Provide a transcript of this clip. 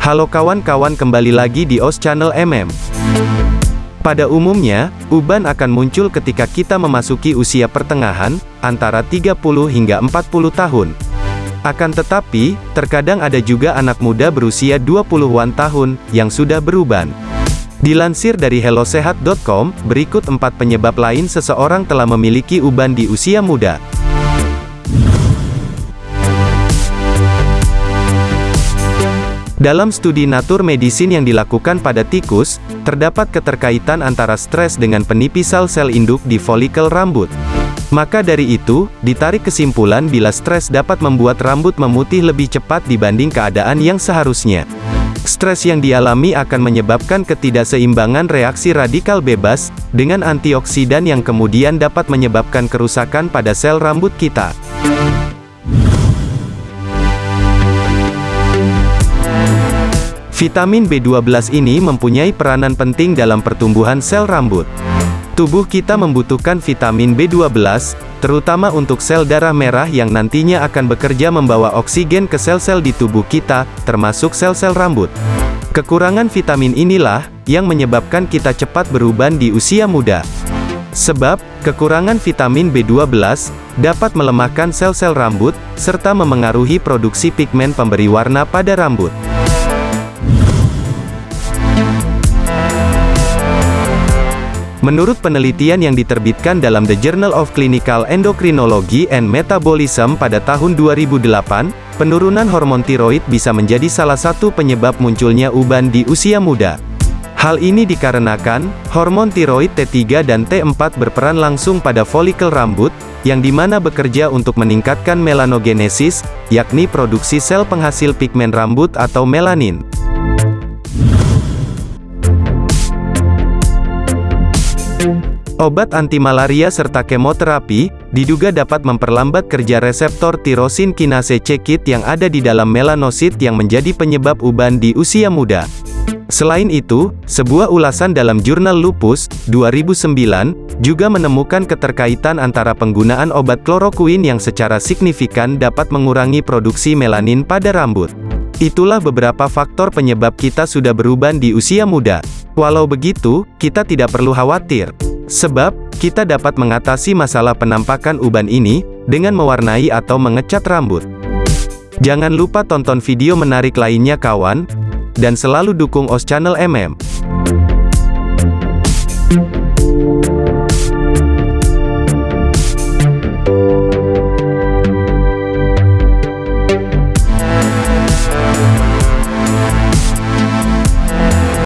Halo kawan-kawan kembali lagi di OS Channel MM. Pada umumnya, uban akan muncul ketika kita memasuki usia pertengahan, antara 30 hingga 40 tahun. Akan tetapi, terkadang ada juga anak muda berusia 20-an tahun, yang sudah beruban. Dilansir dari hellosehat.com, berikut empat penyebab lain seseorang telah memiliki uban di usia muda. Dalam studi Nature Medicine yang dilakukan pada tikus, terdapat keterkaitan antara stres dengan penipisan sel induk di folikel rambut. Maka dari itu, ditarik kesimpulan bila stres dapat membuat rambut memutih lebih cepat dibanding keadaan yang seharusnya. Stres yang dialami akan menyebabkan ketidakseimbangan reaksi radikal bebas, dengan antioksidan yang kemudian dapat menyebabkan kerusakan pada sel rambut kita. Vitamin B12 ini mempunyai peranan penting dalam pertumbuhan sel rambut. Tubuh kita membutuhkan vitamin B12, terutama untuk sel darah merah yang nantinya akan bekerja membawa oksigen ke sel-sel di tubuh kita, termasuk sel-sel rambut. Kekurangan vitamin inilah, yang menyebabkan kita cepat beruban di usia muda. Sebab, kekurangan vitamin B12, dapat melemahkan sel-sel rambut, serta memengaruhi produksi pigmen pemberi warna pada rambut. Menurut penelitian yang diterbitkan dalam The Journal of Clinical Endocrinology and Metabolism pada tahun 2008, penurunan hormon tiroid bisa menjadi salah satu penyebab munculnya uban di usia muda. Hal ini dikarenakan, hormon tiroid T3 dan T4 berperan langsung pada folikel rambut, yang di mana bekerja untuk meningkatkan melanogenesis, yakni produksi sel penghasil pigmen rambut atau melanin. Obat anti malaria serta kemoterapi, diduga dapat memperlambat kerja reseptor tirosin kinase C-KIT yang ada di dalam melanosit yang menjadi penyebab uban di usia muda. Selain itu, sebuah ulasan dalam jurnal Lupus, 2009, juga menemukan keterkaitan antara penggunaan obat kloroquine yang secara signifikan dapat mengurangi produksi melanin pada rambut. Itulah beberapa faktor penyebab kita sudah beruban di usia muda. Walau begitu, kita tidak perlu khawatir. Sebab, kita dapat mengatasi masalah penampakan uban ini, dengan mewarnai atau mengecat rambut. Jangan lupa tonton video menarik lainnya kawan, dan selalu dukung OS Channel MM.